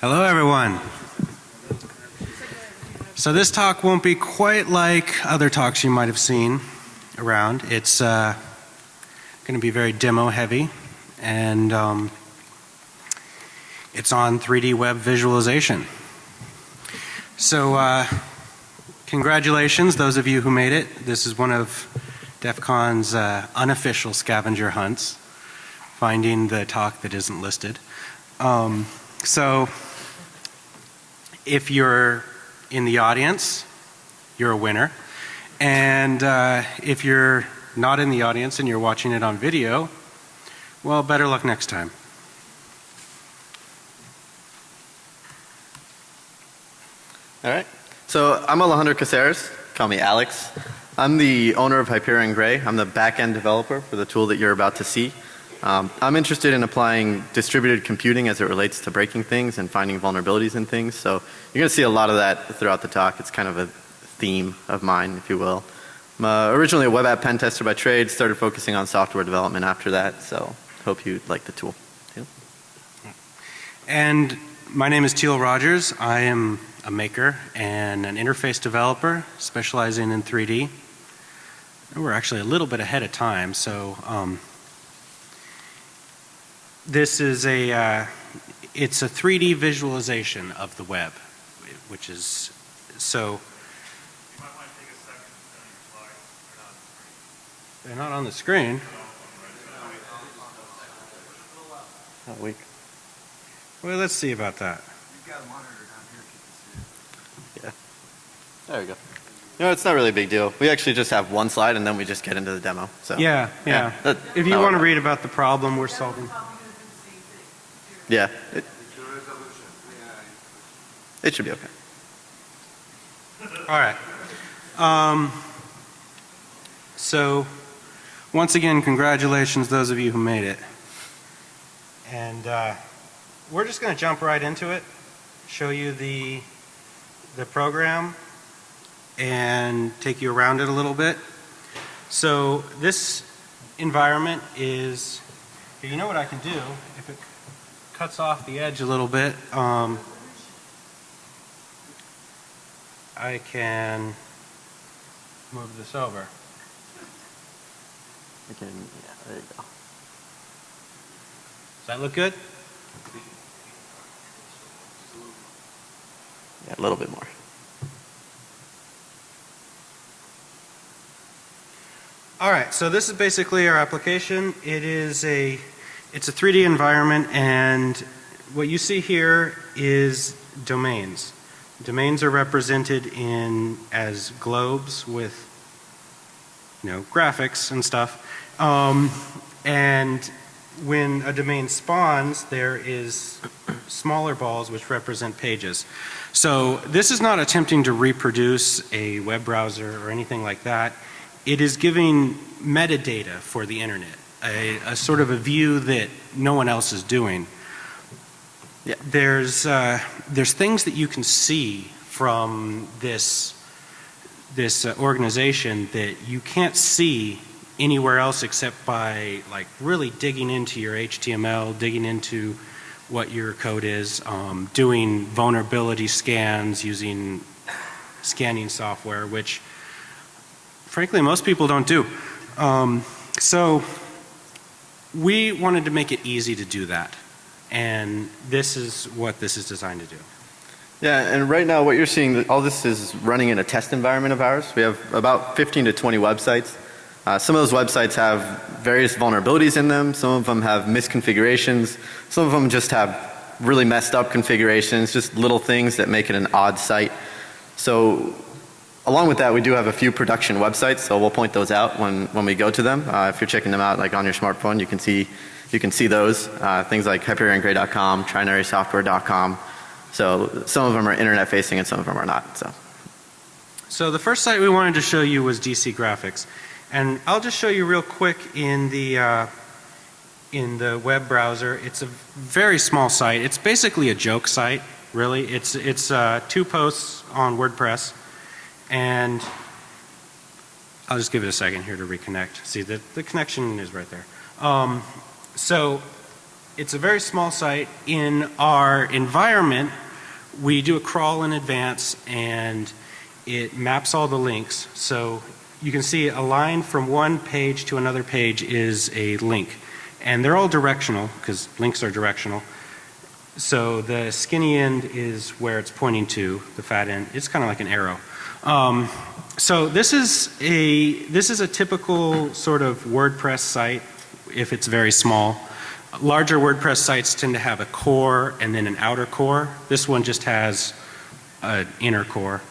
Hello everyone. So this talk won't be quite like other talks you might have seen around. It's uh, going to be very demo heavy and um, it's on 3D web visualization. So uh, congratulations those of you who made it. This is one of DEF CON's uh, unofficial scavenger hunts, finding the talk that isn't listed. Um, so if you're in the audience, you're a winner. And uh, if you're not in the audience and you're watching it on video, well, better luck next time. All right. So I'm Alejandro Caceres. Call me Alex. I'm the owner of Hyperion Gray. I'm the back-end developer for the tool that you're about to see. Um, I'm interested in applying distributed computing as it relates to breaking things and finding vulnerabilities in things. So you're going to see a lot of that throughout the talk. It's kind of a theme of mine, if you will. I'm uh, originally a web app pen tester by trade, started focusing on software development after that. So hope you like the tool. And my name is Teal Rogers. I am a maker and an interface developer specializing in 3D. we're actually a little bit ahead of time. So um, this is a, uh, it's a 3D visualization of the web, which is, so. They're not on the screen. Not weak. Well, let's see about that. We've got a monitor down here if you can see it. Yeah. There we go. No, it's not really a big deal. We actually just have one slide and then we just get into the demo. So yeah, yeah. yeah that, if you want to read about the problem we're solving. Yeah. It, it should be okay. All right. Um, so once again, congratulations those of you who made it. And uh, we're just going to jump right into it, show you the, the program and take you around it a little bit. So this environment is, you know what I can do if it cuts off the edge a little bit. Um, I can move this over. Okay, yeah, there you go. Does that look good? Yeah, a little bit more. All right, so this is basically our application. It is a it's a 3D environment and what you see here is domains. Domains are represented in as globes with you know graphics and stuff. Um, and when a domain spawns there is smaller balls which represent pages. So this is not attempting to reproduce a web browser or anything like that. It is giving metadata for the internet a, a sort of a view that no one else is doing. Yeah. There's, uh, there's things that you can see from this, this uh, organization that you can't see anywhere else except by like really digging into your HTML, digging into what your code is, um, doing vulnerability scans using scanning software, which frankly most people don't do. Um, so we wanted to make it easy to do that. And this is what this is designed to do. Yeah, and right now what you're seeing, all this is running in a test environment of ours. We have about 15 to 20 websites. Uh, some of those websites have various vulnerabilities in them. Some of them have misconfigurations. Some of them just have really messed up configurations, just little things that make it an odd site. So along with that we do have a few production websites so we'll point those out when, when we go to them. Uh, if you're checking them out like on your smartphone you can see you can see those uh, things like hyperionGray.com, trinarysoftware.com. So some of them are internet facing and some of them are not. So. so the first site we wanted to show you was DC Graphics and I'll just show you real quick in the uh, in the web browser. It's a very small site. It's basically a joke site really. It's, it's uh, two posts on WordPress and I'll just give it a second here to reconnect. See the, the connection is right there. Um, so it's a very small site. In our environment, we do a crawl in advance and it maps all the links. So you can see a line from one page to another page is a link. And they're all directional because links are directional. So the skinny end is where it's pointing to, the fat end. It's kind of like an arrow. Um, so this is a this is a typical sort of WordPress site if it's very small. Larger WordPress sites tend to have a core and then an outer core. This one just has an inner core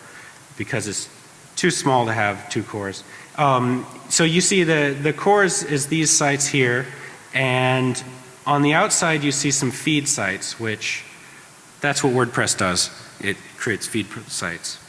because it's too small to have two cores. Um, so you see the the cores is these sites here and on the outside you see some feed sites which that's what WordPress does. It creates feed sites.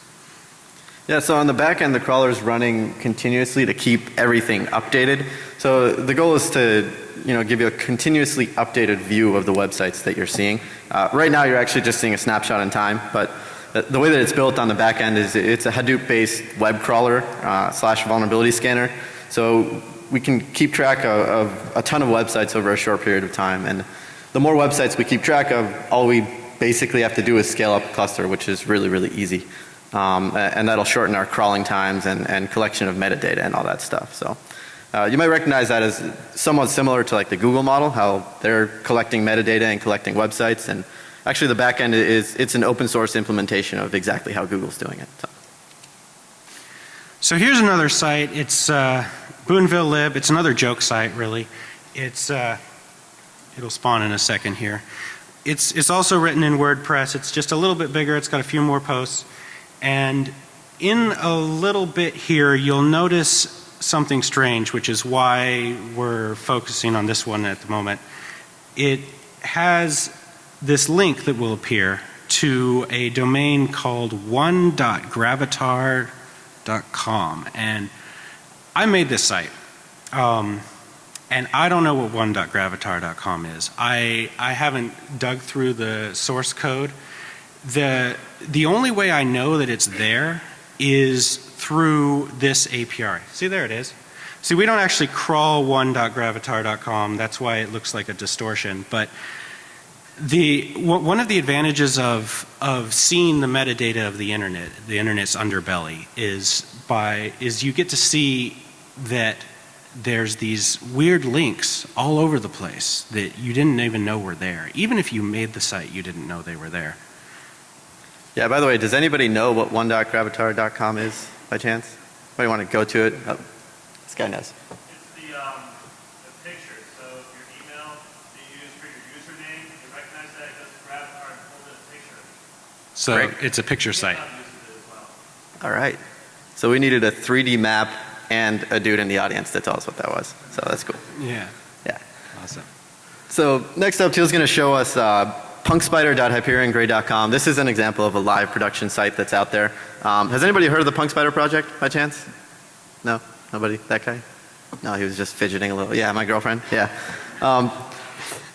Yeah, so on the back end, the crawler is running continuously to keep everything updated. So the goal is to, you know, give you a continuously updated view of the websites that you're seeing. Uh, right now, you're actually just seeing a snapshot in time, but the, way that it's built on the back end is it's a Hadoop-based web crawler uh, slash vulnerability scanner. So we can keep track of, of a ton of websites over a short period of time, and the more websites we keep track of, all we basically have to do is scale up a cluster, which is really, really easy. Um, and that'll shorten our crawling times and, and collection of metadata and all that stuff. So uh, you might recognize that as somewhat similar to like the Google model, how they're collecting metadata and collecting websites and actually the back end is, it's an open source implementation of exactly how Google's doing it. So. So here's another site. It's uh, Boonville Lib. It's another joke site really. It's uh, it'll spawn in a second here. It's it's also written in WordPress. It's just a little bit bigger. It's got a few more posts. And in a little bit here you'll notice something strange which is why we're focusing on this one at the moment. It has this link that will appear to a domain called one.gravatar.com and I made this site um, and I don't know what one.gravatar.com is. I, I haven't dug through the source code. The the only way I know that it's there is through this API. See there it is. See we don't actually crawl one.gravatar.com that's why it looks like a distortion but the one of the advantages of of seeing the metadata of the internet the internet's underbelly is by is you get to see that there's these weird links all over the place that you didn't even know were there even if you made the site you didn't know they were there. Yeah, by the way, does anybody know what one.gravatar.com is by chance? Anybody want to go to it? Oh, this guy knows. It's the, um, the picture. So your email that you use for your username, you recognize that it goes to Gravatar and pulls in a picture. So Great. it's a picture site. GitHub uses it as well. All right. So we needed a 3D map and a dude in the audience to tell us what that was. So that's cool. Yeah. Yeah. Awesome. So next up, Teal's going to show us uh, punkspider.hyperiongray.com. This is an example of a live production site that's out there. Um, has anybody heard of the Punkspider project by chance? No? Nobody? That guy? No, he was just fidgeting a little. Yeah, my girlfriend. Yeah. Um,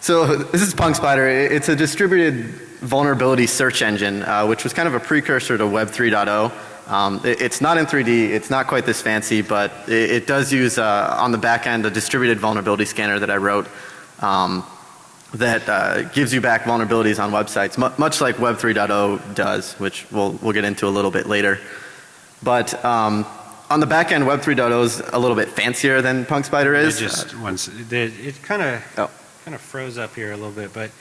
so this is Punkspider. It's a distributed vulnerability search engine, uh, which was kind of a precursor to Web 3.0. Um, it, it's not in 3D, it's not quite this fancy, but it, it does use uh, on the back end a distributed vulnerability scanner that I wrote um, that uh, gives you back vulnerabilities on websites, mu much like Web 3.0 does, which we'll, we'll get into a little bit later. But um, on the back end, Web 3.0 is a little bit fancier than Punkspider It is. just once it, it kind of Oh. kind of froze up here a little bit, but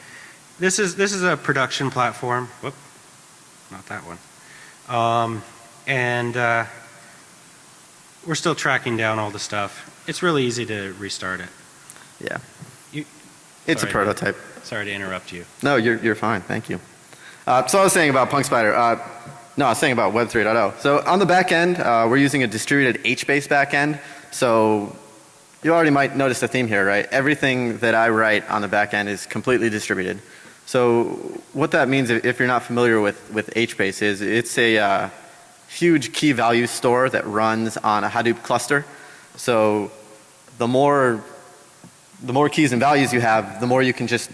this is this is a production platform. Whoop, not that one. Um, and uh, we're still tracking down all the stuff. It's really easy to restart it. yeah. You- it's sorry. a prototype. Sorry to interrupt you. No, you're, you're fine. Thank you. Uh, so I was saying about Punkspider. Uh, no, I was saying about Web 3.0. So on the back end, uh, we're using a distributed HBase back end. So you already might notice the theme here, right? Everything that I write on the back end is completely distributed. So what that means if if you're not familiar with, with HBase is it's a uh, huge key value store that runs on a Hadoop cluster. So the more the more keys and values you have, the more you can just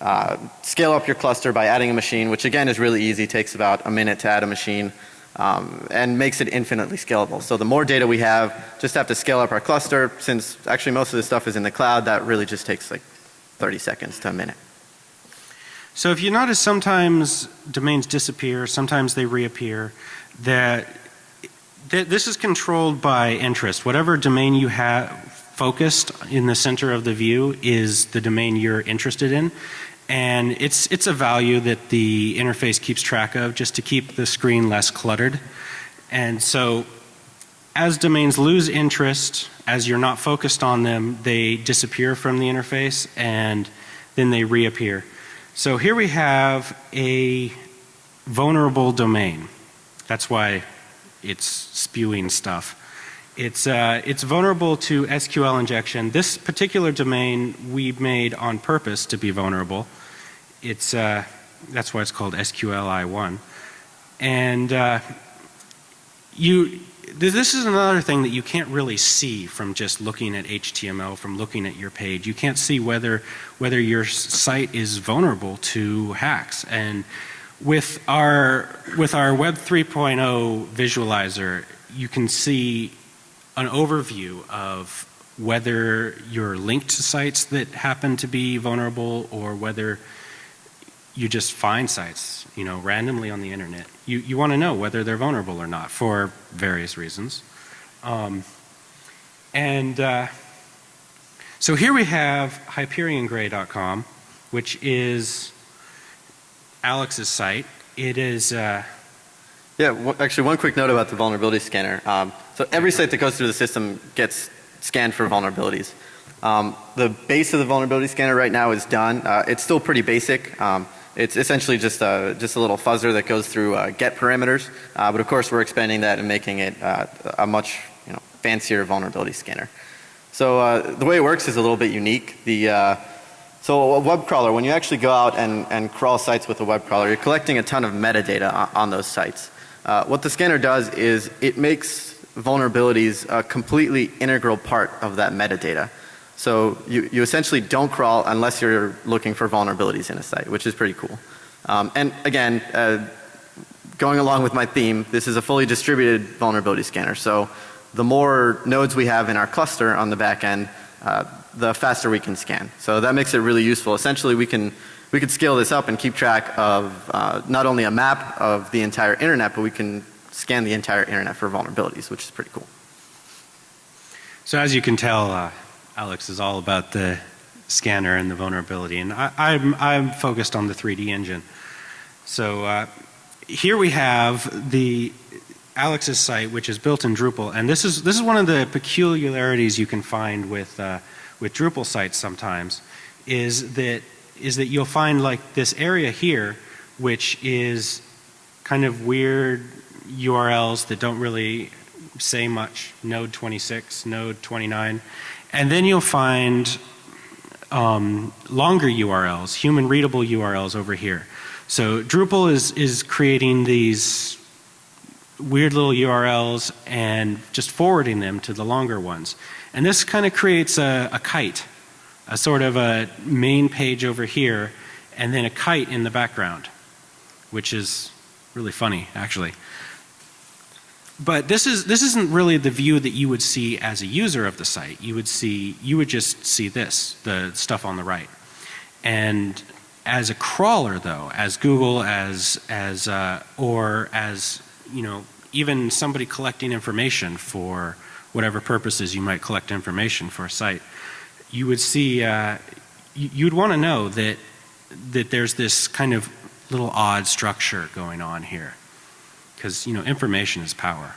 uh, scale up your cluster by adding a machine, which again is really easy, takes about a minute to add a machine, um, and makes it infinitely scalable. So the more data we have, just have to scale up our cluster. Since actually most of this stuff is in the cloud, that really just takes like 30 seconds to a minute. So if you notice sometimes domains disappear, sometimes they reappear, that th this is controlled by interest. Whatever domain you have focused in the center of the view is the domain you're interested in. And it's, it's a value that the interface keeps track of just to keep the screen less cluttered. And so as domains lose interest, as you're not focused on them, they disappear from the interface and then they reappear. So here we have a vulnerable domain. That's why it's spewing stuff. It's, uh, it's vulnerable to SQL injection. This particular domain we made on purpose to be vulnerable. It's, uh, that's why it's called SQLI1. And uh, you, this is another thing that you can't really see from just looking at HTML, from looking at your page. You can't see whether, whether your site is vulnerable to hacks. And with our, with our Web 3.0 visualizer, you can see an overview of whether you're linked to sites that happen to be vulnerable or whether you just find sites, you know, randomly on the internet. You, you want to know whether they're vulnerable or not for various reasons. Um, and uh, so here we have HyperionGray.com, which is Alex's site. It is, uh, Yeah, actually, one quick note about the vulnerability scanner. Um, so every site that goes through the system gets scanned for vulnerabilities. Um, the base of the vulnerability scanner right now is done. Uh, it's still pretty basic. Um, it's essentially just a, just a little fuzzer that goes through uh, get parameters. Uh, but of course, we're expanding that and making it uh, a much you know, fancier vulnerability scanner. So uh, the way it works is a little bit unique. The uh, so a web crawler, when you actually go out and, and crawl sites with a web crawler, you're collecting a ton of metadata on, on those sites. Uh, what the scanner does is it makes vulnerabilities a completely integral part of that metadata. So you, you essentially don't crawl unless you're looking for vulnerabilities in a site, which is pretty cool. Um, and again, uh, going along with my theme, this is a fully distributed vulnerability scanner. So the more nodes we have in our cluster on the back end, uh, the faster we can scan. So that makes it really useful. Essentially we can we could scale this up and keep track of uh, not only a map of the entire internet, but we can scan the entire internet for vulnerabilities, which is pretty cool. so as you can tell, uh, Alex is all about the scanner and the vulnerability. And I, I'm, I'm focused on the 3D engine. So uh, here we have the Alex's site, which is built in Drupal. And this is, this is one of the peculiarities you can find with, uh, with Drupal sites sometimes is that, is that you'll find like this area here, which is kind of weird URLs that don't really say much. Node 26, node 29. And then you'll find um, longer URLs, human readable URLs over here. So Drupal is, is creating these weird little URLs and just forwarding them to the longer ones. And this kind of creates a, a kite, a sort of a main page over here and then a kite in the background, which is really funny actually. But this is this isn't really the view that you would see as a user of the site. You would see you would just see this, the stuff on the right. And as a crawler though, as Google, as as uh, or as you know, even somebody collecting information for whatever purposes you might collect information for a site, you would see uh, you'd want to know that that there's this kind of little odd structure going on here because you know information is power.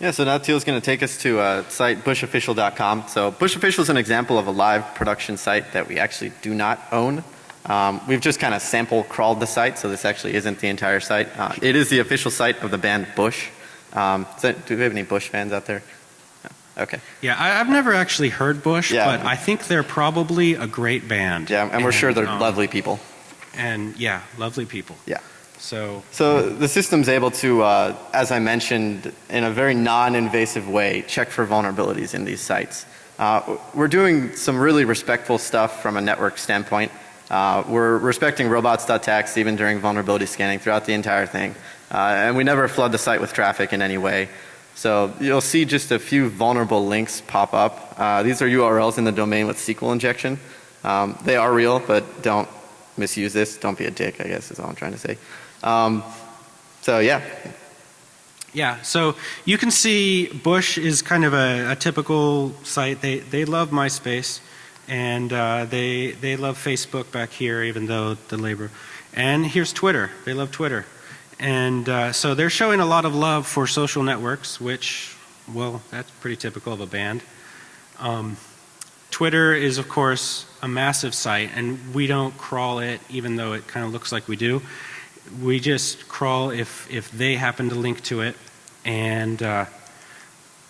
Yeah, so now Teal's going to take us to a site bushofficial.com. So bushofficial is an example of a live production site that we actually do not own. Um, we've just kind of sample crawled the site, so this actually isn't the entire site. Uh, it is the official site of the band Bush. Um, that, do we have any Bush fans out there? No. Okay. Yeah, I, have never actually heard Bush, Yeah. but I think they're probably a great band. Yeah, and we're sure they're um, lovely people. And yeah, lovely people. Yeah. So So the system's able to, uh, as I mentioned, in a very non-invasive way, check for vulnerabilities in these sites. Uh, we're doing some really respectful stuff from a network standpoint. Uh, we're respecting robots.txt even during vulnerability scanning throughout the entire thing. Uh, and we never flood the site with traffic in any way. So you'll see just a few vulnerable links pop up. Uh, these are URLs in the domain with SQL injection. Um, they are real, but don't misuse this. Don't be a dick, I guess is all I'm trying to say. Um, so yeah, Yeah, so you can see Bush is kind of a, a typical site. They, they love MySpace and uh, they, they love Facebook back here even though the labor. And here's Twitter. They love Twitter. And uh, so they're showing a lot of love for social networks, which, well, that's pretty typical of a band. Um, Twitter is, of course, a massive site, and we don't crawl it, even though it kind of looks like we do. We just crawl if, if they happen to link to it, and uh,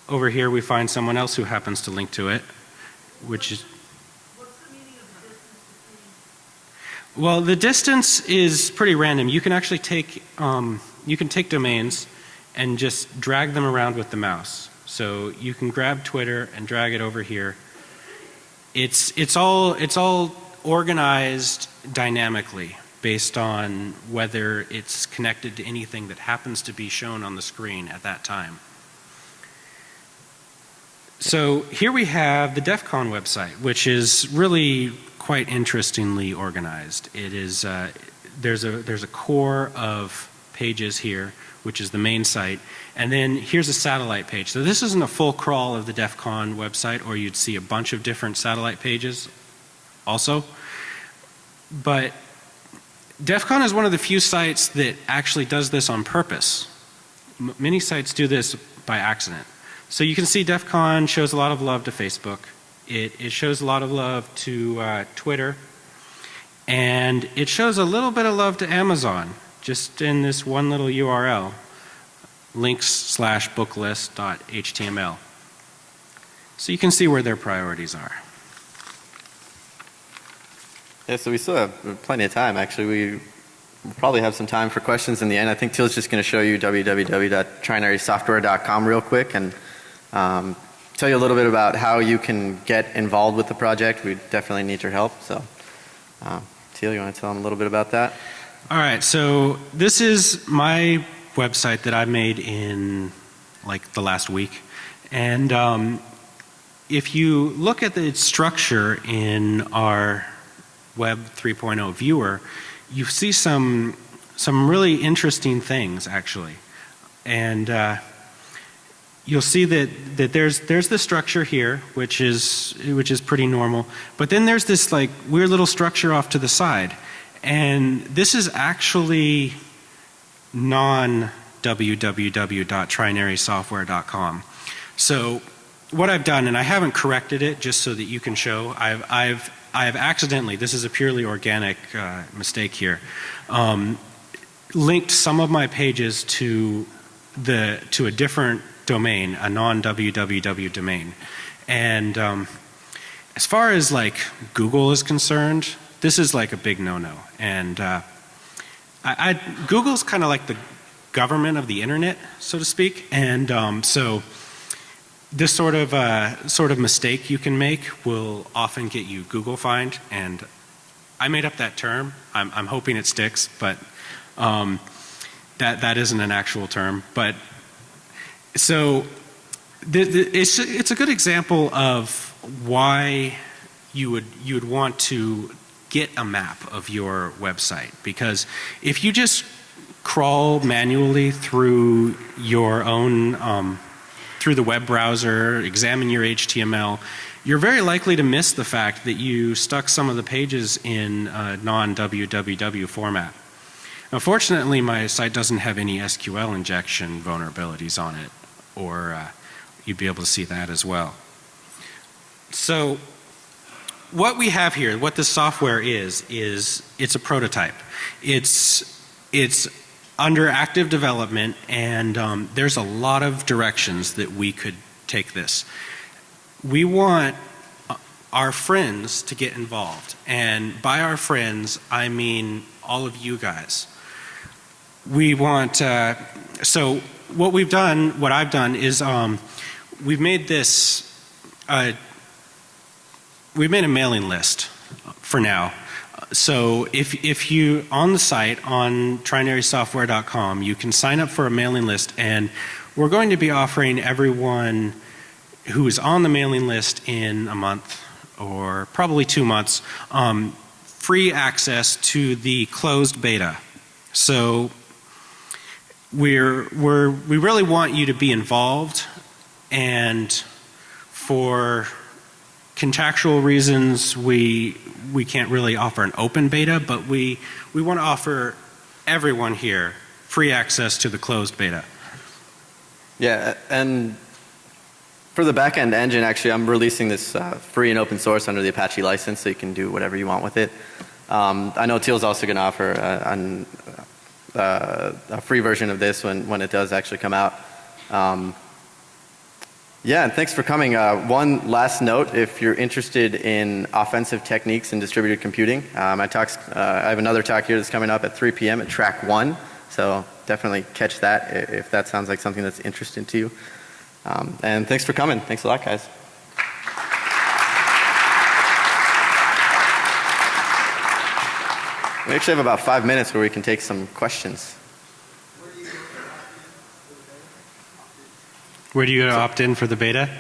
over here we find someone else who happens to link to it, which is Well, the distance is pretty random. You can actually take um, you can take domains and just drag them around with the mouse. So you can grab Twitter and drag it over here. It's it's all it's all organized dynamically based on whether it's connected to anything that happens to be shown on the screen at that time. So here we have the DEF CON website, which is really quite interestingly organized. It is, uh, there's, a, there's a core of pages here, which is the main site, and then here's a satellite page. So this isn't a full crawl of the DEF CON website, or you'd see a bunch of different satellite pages also. But DEF CON is one of the few sites that actually does this on purpose. M many sites do this by accident. So you can see DEF CON shows a lot of love to Facebook. It, it shows a lot of love to uh, Twitter. And it shows a little bit of love to Amazon, just in this one little URL, links slash booklist.html. So you can see where their priorities are. Yeah, so we still have plenty of time. Actually, we probably have some time for questions in the end. I think Teal's just going to show you www.trinarysoftware.com real quick and um, tell you a little bit about how you can get involved with the project. We definitely need your help. So, uh, Teal, you want to tell them a little bit about that? All right, so this is my website that I made in like the last week. And um, if you look at the structure in our Web 3.0 viewer, you see some some really interesting things actually. And uh, you'll see that, that there's there's the structure here, which is which is pretty normal. But then there's this like weird little structure off to the side. And this is actually non www.trinarysoftware.com. So what I've done, and I haven't corrected it just so that you can show, I've, I've, I've accidentally, this is a purely organic uh, mistake here, um, linked some of my pages to the to a different domain, a non www domain. And um, as far as like Google is concerned, this is like a big no-no. And uh, I, I, Google's kind of like the government of the internet, so to speak. And um, so this sort of uh, sort of mistake you can make will often get you Google fined. And I made up that term. I'm, I'm hoping it sticks, but um, that that isn't an actual term. But so the, the, it's it's a good example of why you would you would want to get a map of your website because if you just crawl manually through your own um, through the web browser, examine your HTML, you're very likely to miss the fact that you stuck some of the pages in a non-www format. Unfortunately, my site doesn't have any SQL injection vulnerabilities on it, or uh, you'd be able to see that as well. So what we have here, what this software is, is it's a prototype. It's, it's under active development and um, there's a lot of directions that we could take this. We want uh, our friends to get involved and by our friends I mean all of you guys. We want, uh, so what we've done, what I've done is um, we've made this uh, we've made a mailing list for now. So if, if you, on the site, on trinarysoftware.com, you can sign up for a mailing list and we're going to be offering everyone who is on the mailing list in a month or probably two months um, free access to the closed beta. So we're, we're, we really want you to be involved and for contractual reasons we, we can't really offer an open beta, but we, we want to offer everyone here free access to the closed beta. Yeah, and for the backend engine, actually, I'm releasing this uh, free and open source under the Apache license, so you can do whatever you want with it. Um, I know Teal's also going to offer uh, an, uh, a free version of this when, when it does actually come out. Um, yeah, and thanks for coming. Uh, one last note, if you're interested in offensive techniques in distributed computing, uh, my talks, uh, I have another talk here that's coming up at 3 p.m. at track one. So definitely catch that if that sounds like something that's interesting to you. Um, and thanks for coming. Thanks a lot, guys. We actually have about five minutes where we can take some questions. Where do you go to opt in for the beta?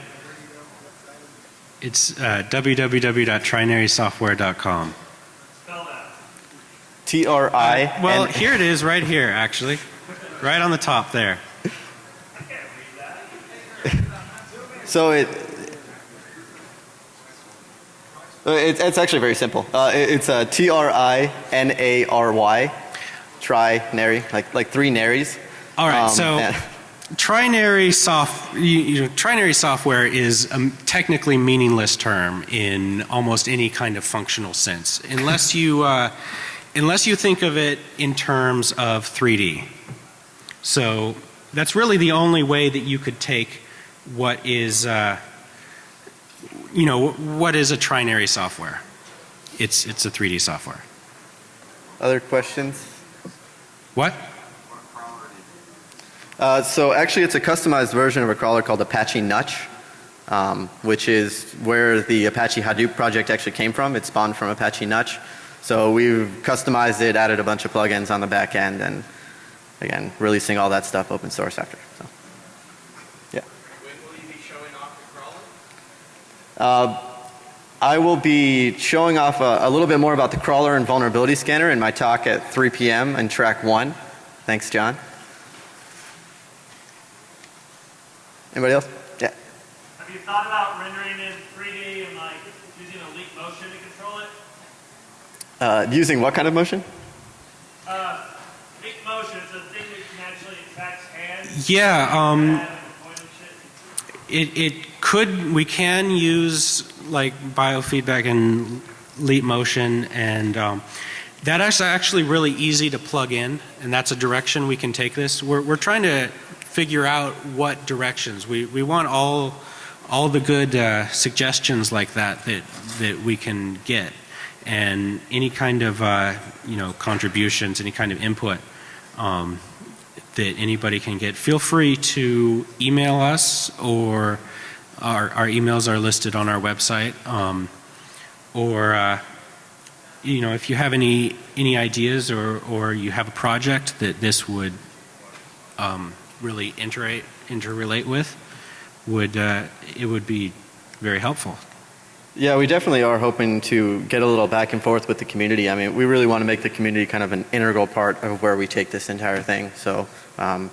It's uh, www.trinarysoftware.com. Spell that. T R I. Well, here it is right here, actually. Right on the top there. I can't read that. So it, uh, it, it's actually very simple. Uh, it- it's a T R I N A R Y, T R I N A R Y, try nary, like like three naries. All right, Um, so and- trinary soft, you, you know, trinary software is a technically meaningless term in almost any kind of functional sense, unless you, uh, unless you think of it in terms of 3D. So that's really the only way that you could take what is, uh, you know, what is a trinary software? It's, it's a 3D software. other questions? What? Uh, so actually, it's a customized version of a crawler called Apache Nutch, um, which is where the Apache Hadoop project actually came from. It spawned from Apache Nutch. So we've customized it, added a bunch of plugins on the back end, and again, releasing all that stuff open source after. So, yeah. When will you be showing off the crawler? Uh, I will be showing off a, a little bit more about the crawler and vulnerability scanner in my talk at 3 p.m. in track one. Thanks, John. Anybody else? Yeah. Have you thought about rendering in 3D and like using a leap motion to control it? Uh, using what kind of motion? Uh, leap motion is a thing that can actually attach hands. Yeah, um, and point and shit. It, it could, we can use like biofeedback and leap motion and um, that is actually really easy to plug in and that's a direction we can take this. We're, we're trying to figure out what directions. We, we want all, all the good uh, suggestions like that, that that we can get and any kind of uh, you know contributions, any kind of input um, that anybody can get. Feel free to email us or our, our emails are listed on our website. Um, or, uh, you know, if you have any, any ideas or, or you have a project that this would um, really interrelate, interrelate with, would, uh, it would be very helpful. Yeah, we definitely are hoping to get a little back and forth with the community. I mean, we really want to make the community kind of an integral part of where we take this entire thing. So um,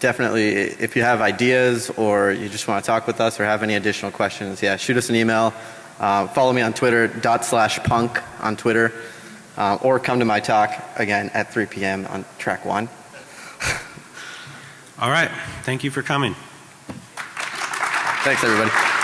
definitely, if you have ideas or you just want to talk with us or have any additional questions, yeah, shoot us an email. Uh, follow me on Twitter, dot slash punk on Twitter, uh, or come to my talk again at 3 p.m. on track one. All right. Thank you for coming. Thanks, everybody.